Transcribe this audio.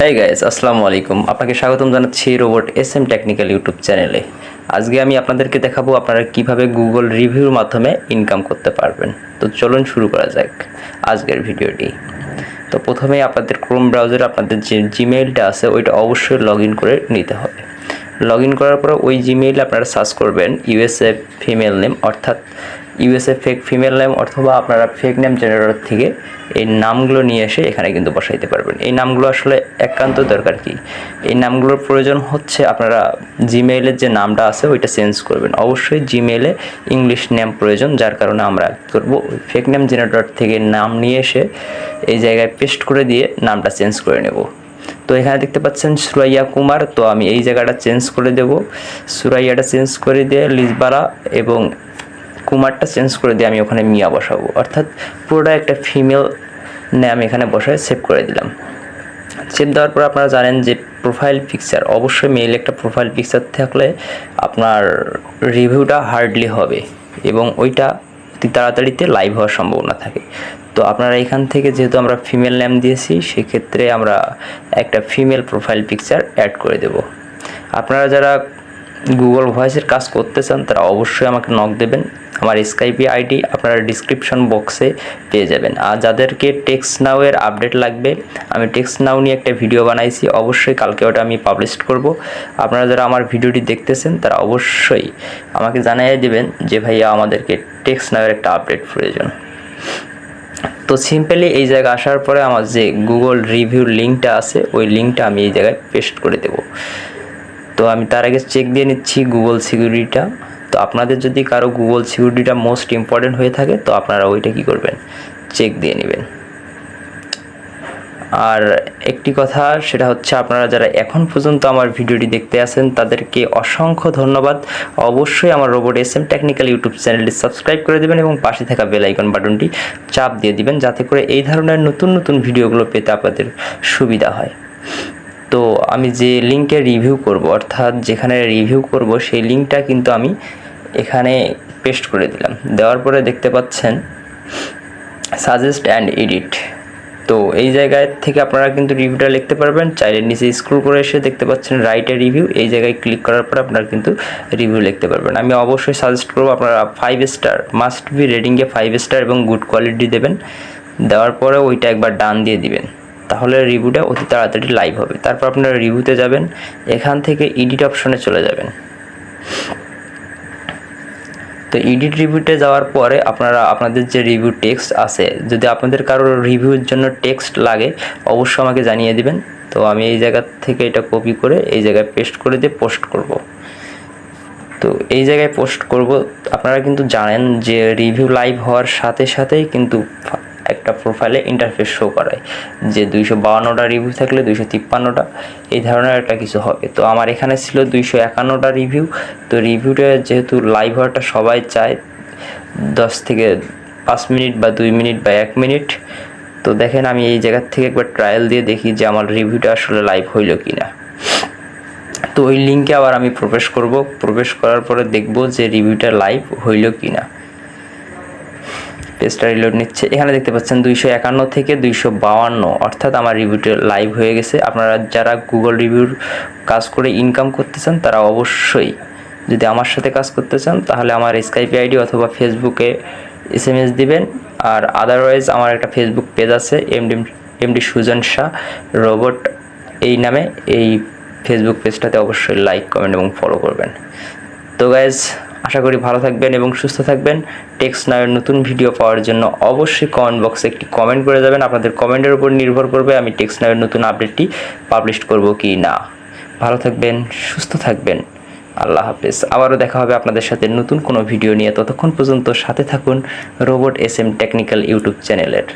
হ্যাঁ গাইজ আসসালামু আলাইকুম আপনাকে স্বাগতম জানাচ্ছি Robot S M Technical YouTube চ্যানেলে। আজকে আমি আপনাদেরকে দেখাবো আপনারা কীভাবে গুগল রিভিউর মাধ্যমে ইনকাম করতে পারবেন। তো চলুন শুরু করা যাক আজকের ভিডিওটি। তো প্রথমেই আপনাদের ক্রোম ব্রাউজারে আপনাদের যে জিমেইলটা আছে, ওইটা অবশ্যই লগ করে নিতে হবে। লগ করার পর ওই জিমেইলে আপনারা সার্চ করবেন ইউএসএ ফিমেল নেম অর্থাৎ ইউএসএ ফেক ফিমেল নেম অথবা আপনারা ফেক নেম জেনারেটর থেকে এই নামগুলো নিয়ে এসে এখানে কিন্তু বসাইতে পারবেন। এই নামগুলো আসলে একান্ত দরকার কি? এই নামগুলোর প্রয়োজন হচ্ছে আপনারা জিমেইলের যে নামটা আছে ওইটা চেঞ্জ করবেন। অবশ্যই জিমেইলে ইংলিশ নেম প্রয়োজন, যার কারণে আমরা করব। ফেক নেম জেনারেটর থেকে নাম নিয়ে এসে এই জায়গায় পেস্ট করে দিয়ে নামটা চেঞ্জ করে নেব। তো এখানে দেখতে পাচ্ছেন সুরাইয়া কুমার, তো আমি এই জায়গাটা চেঞ্জ করে দেব। সুরাইয়াটা চেঞ্জ করে দিয়ে লিজবারা এবং কুমারটা চেঞ্জ করে দিয়ে আমি ওখানে মিয়া বসাবো। অর্থাৎ পুরোটা একটা ফিমেল নাম এখানে বসায় সেভ করে দিলাম। সেভ দেওয়ার পর আপনারা জানেন যে প্রোফাইল পিকচার অবশ্যই মেইল একটা প্রোফাইল পিকচার থাকলে আপনার রিভিউটা হার্ডলি হবে এবং ওইটা অতি তাড়াতাড়িতে লাইভ হওয়ার সম্ভাবনা থাকে। তো আপনারা এখান থেকে যেহেতু আমরা ফিমেল নেম দিয়েছি, সেক্ষেত্রে আমরা একটা ফিমেল প্রোফাইল পিকচার অ্যাড করে দেব। আপনারা যারা গুগল ভয়েসের কাজ করতে চান, তারা অবশ্যই আমাকে নক দেবেন। আমার স্কাইপি আইডি আপনারা ডিসক্রিপশন বক্সে পেয়ে যাবেন। আর যাদেরকে টেক্সট নাও এর আপডেট লাগবে, আমি টেক্সট নাও নিয়ে একটা ভিডিও বানাইছি, অবশ্যই কালকে ওটা আমি পাবলিশ করব। আপনারা যারা আমার ভিডিওটি দেখতেছেন, তারা অবশ্যই আমাকে জানিয়ে দেবেন যে ভাইয়া আমাদেরকে টেক্সট নাও এর একটা আপডেট প্রয়োজন। তো সিম্পলি এই জায়গায় আসার পরে আমার যে গুগল রিভিউ লিঙ্কটা আছে, ওই লিঙ্কটা আমি এই জায়গায় পেস্ট করে দেবো। তো আমি তার আগে চেক দিয়ে নিচ্ছি গুগল সিকিউরিটিটা আপনাদের যদি কারও গুগল সিকিউরিটিটা মোস্ট ইম্পর্টেন্ট হয়ে থাকে, তো আপনারা ওইটা কী করবেন? চেক দিয়ে নেবেন। আর একটি কথা, সেটা হচ্ছে আপনারা যারা এখন পর্যন্ত আমার ভিডিওটি দেখতে আসেন তাদেরকে অসংখ্য ধন্যবাদ। অবশ্যই আমার Robot S M Technical YouTube চ্যানেলটি সাবস্ক্রাইব করে দেবেন এবং পাশে থাকা বেল আইকন বাটনটি চাপ দিয়ে দিবেন, যাতে করে এই ধরনের নতুন নতুন ভিডিওগুলো পেতে আপনাদের সুবিধা হয়। তো আমি যে লিঙ্কে রিভিউ করব, অর্থাৎ যেখানে রিভিউ করব, সেই লিঙ্কটা কিন্তু আমি এখানে পেস্ট করে দিলাম। দেওয়ার পরে দেখতে পাচ্ছেন সাজেস্ট অ্যান্ড এডিট তো এই জায়গায় থেকে আপনারা কিন্তু রিভিউটা লিখতে পারবেন। চাইলে নিচে স্ক্রল করে এসে দেখতে পাচ্ছেন রাইটে রিভিউ এই জায়গায় ক্লিক করার পর আপনারা কিন্তু রিভিউ লিখতে পারবেন। আমি অবশ্যই সাজেস্ট করব, আপনারা ফাইভ স্টার মাস্ট বি রেটিংয়ে ফাইভ স্টার এবং গুড কোয়ালিটি দেবেন। দেওয়ার পরে ওইটা একবার ডান দিয়ে দিবেন। তাহলে রিভিউটা অতি তাড়াতাড়ি লাইভ হবে। তারপর আপনারা রিভিউতে যাবেন, এখান থেকে এডিট অপশনে চলে যাবেন। তো এডিট রিভিউতে যাওয়ার পরে আপনারা, আপনাদের যে রিভিউ টেক্সট আছে, যদি আপনাদের কারোর রিভিউর জন্য টেক্সট লাগে, অবশ্যই আমাকে জানিয়ে দিবেন। তো আমি এই জায়গা থেকে এটা কপি করে এই জায়গায় পেস্ট করে দিয়ে পোস্ট করব। তো এই জায়গায় পোস্ট করব। আপনারা কিন্তু জানেন যে রিভিউ লাইভ হওয়ার সাথে সাথেই কিন্তু একটা প্রোফাইলে ইন্টারফেস শো করায় যে দুইশো বাউান্নটা রিভিউ থাকলে দুইশো তিপ্পান্নটা, এই ধরনের একটা কিছু হবে। তো আমার এখানে ছিল দুইশো একান্নটা রিভিউ তো রিভিউটা যেহেতু লাইভ হওয়াটা সবাই চায়, দশ থেকে পাঁচ মিনিট বা দুই মিনিট বা এক মিনিট, তো দেখেন আমি এই জায়গার থেকে একবার ট্রায়াল দিয়ে দেখি যে আমার রিভিউটা আসলে লাইভ হইল কি না তো ওই লিঙ্কে আবার আমি প্রবেশ করব, প্রবেশ করার পরে দেখব যে রিভিউটা লাইভ হইল কি না পেজটা রিলোড নিচ্ছে। এখানে দেখতে পাচ্ছেন দুইশো একান্ন থেকে দুইশো বাউান্ন অর্থাৎ আমার রিভিউটা লাইভ হয়ে গেছে। আপনারা যারা গুগল রিভিউর কাজ করে ইনকাম করতে চান, তারা অবশ্যই যদি আমার সাথে কাজ করতে চান, তাহলে আমার স্কাইপি আইডি অথবা ফেসবুকে এস এম এস দিবেন। আর আদারওয়াইজ আমার একটা ফেসবুক পেজ আছে MD MD Sujon Shah Robot এই নামে। এই ফেসবুক পেজটাতে অবশ্যই লাইক কমেন্ট এবং ফলো করবেন। তো গাইজ আশা করি ভালো থাকবেন এবং সুস্থ থাকবেন। টেক্স নামের নতুন ভিডিও পাওয়ার জন্য অবশ্যই কমেন্ট বক্সে একটি কমেন্ট করে যাবেন। আপনাদের কমেন্টের উপর নির্ভর করবে আমি টেক্সট নামের নতুন আপডেটটি পাবলিশ করব কি না। ভালো থাকবেন, সুস্থ থাকবেন। আল্লাহ হাফেজ। আবারও দেখা হবে আপনাদের সাথে নতুন কোনো ভিডিও নিয়ে। ততক্ষণ পর্যন্ত সাথে থাকুন Robot S M Technical YouTube চ্যানেলের।